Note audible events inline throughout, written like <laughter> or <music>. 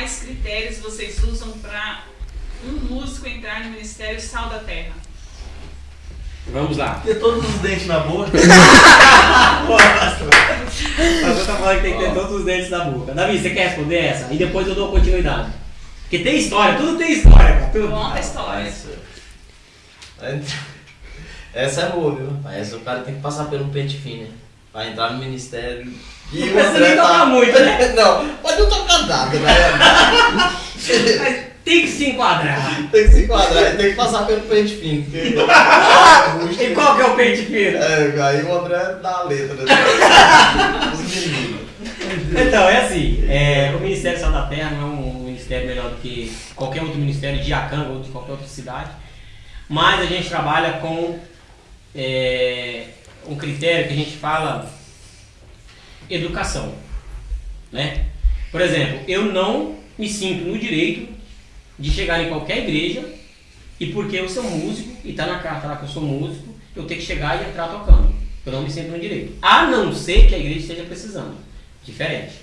quais critérios vocês usam para um músico entrar no Ministério Sal da Terra? Vamos lá. Ter todos os dentes na boca. <laughs> Mas eu tô falando que tem que ter todos os dentes na boca. Davi, você quer responder essa? E depois eu dou continuidade. Porque tem história, tudo tem história, cara. Tudo. Conta história. É, essa é boa, viu? Essa o cara tem que passar pelo pente fino, né? Pra entrar no ministério. E o André você nem toca muito, né? <laughs> Não, pode não tocar nada, né? Mas tem que se enquadrar. tem que se enquadrar, tem que passar pelo pente fino. Porque... <laughs> E qual que é o pente fino? É, aí o André dá a letra. Né? Então, é assim, é, o Ministério Sal da Terra não é um ministério melhor do que qualquer outro ministério de Acanga ou de qualquer outra cidade, mas a gente trabalha com é, um critério que a gente fala educação, né? Por exemplo, eu não me sinto no direito de chegar em qualquer igreja e porque eu sou músico e tá na carta lá que eu sou músico, eu tenho que chegar e entrar tocando. Eu não me sinto no direito. A não ser que a igreja esteja precisando. Diferente.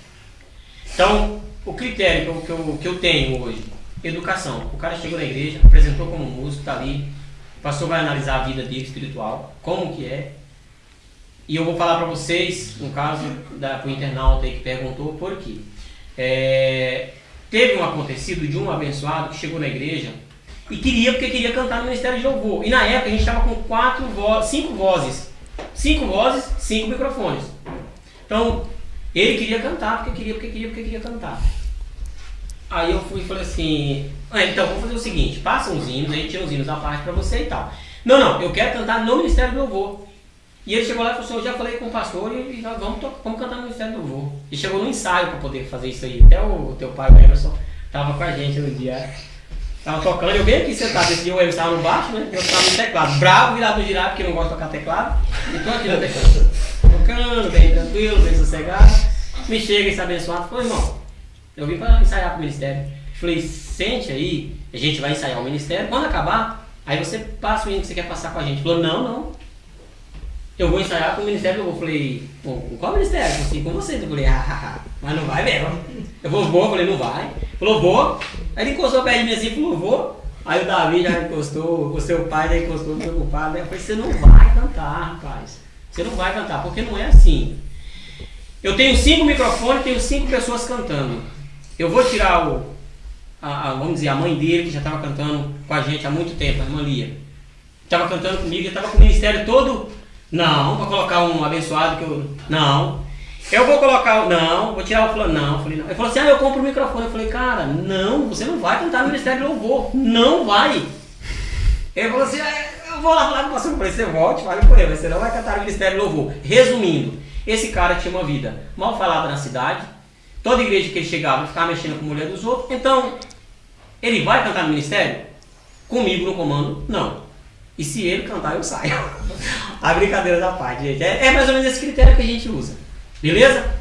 Então, o critério que eu, que eu, que eu tenho hoje, educação. O cara chegou na igreja, apresentou como músico, tá ali. O pastor vai analisar a vida dele espiritual, como que é. E eu vou falar para vocês, no caso da pro internauta aí que perguntou, por quê. É, teve um acontecido de um abençoado que chegou na igreja e queria, porque queria cantar no Ministério de Louvor. E na época a gente estava com quatro vo cinco vozes. Cinco vozes, cinco microfones. Então, ele queria cantar, porque queria, porque queria, porque queria cantar. Aí eu fui e falei assim, ah, então vamos fazer o seguinte, passa uns hinos, a gente tira uns hinos à parte pra você e tal. Não, não, eu quero cantar no Ministério do Louvor. E ele chegou lá e falou assim, eu já falei com o pastor e, nós vamos, vamos cantar no Ministério do Louvor. E chegou no ensaio para poder fazer isso aí. Até o, teu pai, o Emerson, tava com a gente no dia. Tava tocando, eu bem aqui sentado, esse dia o Emerson tava no baixo, né? Eu tava no teclado. Bravo, virado girar, porque não gosto de tocar teclado. E tô aqui no teclado. Tocando, bem tranquilo, bem sossegado. Me chega esse abençoado, falou, irmão, eu vim para ensaiar pro ministério. Falei, sente aí, a gente vai ensaiar o ministério. Quando acabar, aí você passa o hino que você quer passar com a gente. Falou, não, não. Eu vou ensaiar com o ministério. Eu falei, "Pô, com qual ministério? Eu falei, com vocês. Eu falei, ah, ah, ah, mas não vai mesmo. Eu vou, vou. Eu falei, não vai. Falou, vou. Aí ele encostou perto de mim assim, falou, vou. Aí o Davi já encostou, o seu pai já encostou preocupado. Aí eu falei, você não vai cantar, rapaz. Você não vai cantar, porque não é assim. Eu tenho cinco microfones, tenho cinco pessoas cantando. Eu vou tirar o, a, a- vamos dizer, a mãe dele, que já estava cantando com a gente há muito tempo, a irmã Lia. Estava cantando comigo, estava com o ministério todo. Não, vou colocar um abençoado que eu. Não. Eu vou colocar. Não, vou tirar o fulano. Não, falei, não. Ele falou assim: ah, eu compro o microfone. Eu falei, cara, não, você não vai cantar no Ministério do Louvor. Não vai. Ele falou assim: "É, eu vou lá falar com você. Eu falei, você volte, fale com ele, você não vai cantar no Ministério do Louvor. Resumindo, esse cara tinha uma vida mal falada na cidade. Toda igreja que ele chegava, ficava mexendo com a mulher dos outros. Então, ele vai cantar no ministério? Comigo no comando? Não. E se ele cantar, eu saio. <laughs> a brincadeira da parte, gente. É, é mais ou menos esse critério que a gente usa. Beleza?